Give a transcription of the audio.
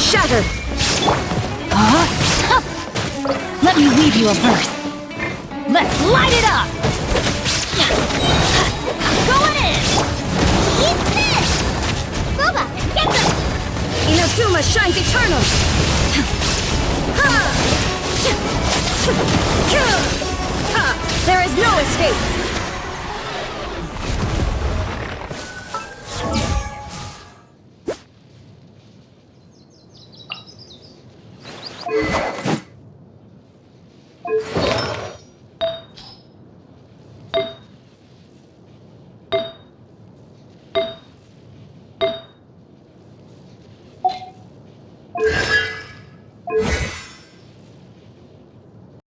shattered! Huh? Let me weave you a verse. Let's light it up! Going in! Eat this! Boba, get them! Inazuma shines eternal! There is no escape!